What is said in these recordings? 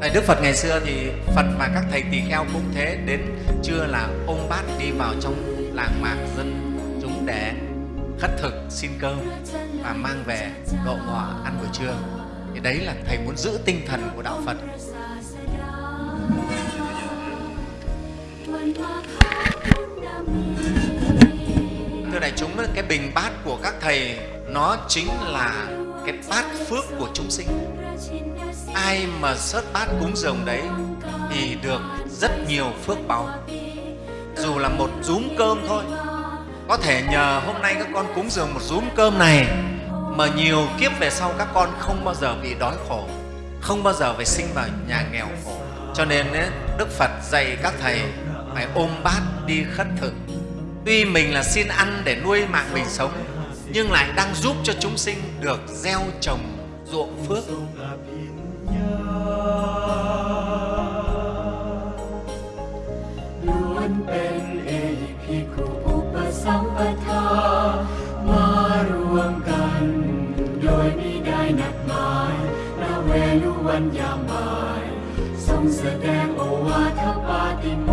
tại Đức Phật ngày xưa thì Phật và các thầy tỳ kheo cũng thế, đến trưa là ôm bát đi vào trong làng mạc dân chúng để khất thực xin cơm và mang về độ ngọ ăn buổi trưa. Thì đấy là thầy muốn giữ tinh thần của đạo Phật. Thưa đại chúng, cái bình bát của các thầy nó chính là cái bát phước của chúng sinh. Ai mà sớt bát cúng dường đấy thì được rất nhiều phước báu. Dù là một rúm cơm thôi, có thể nhờ hôm nay các con cúng dường một rúm cơm này mà nhiều kiếp về sau các con không bao giờ bị đói khổ, không bao giờ phải sinh vào nhà nghèo khổ. Cho nên ấy, Đức Phật dạy các thầy phải ôm bát đi khất thực. Tuy mình là xin ăn để nuôi mạng mình sống, nhưng lại đang giúp cho chúng sinh được gieo trồng ruộng phước. ล้วนเป็นเอหิภิกขุอุปสัมปทา มารวมกัน โดยมิได้นัดหมายละเวลุวันยามบ่ายทรงแสดงโอวาทปาติโม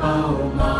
งห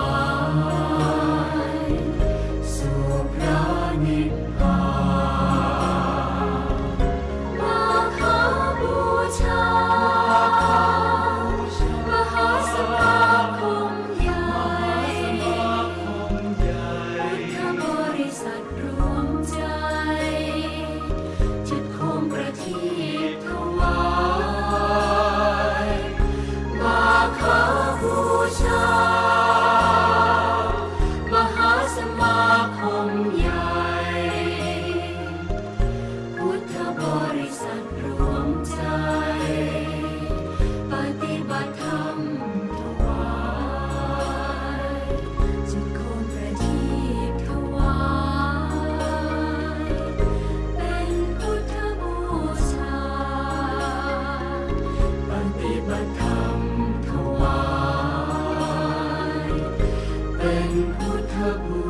不得不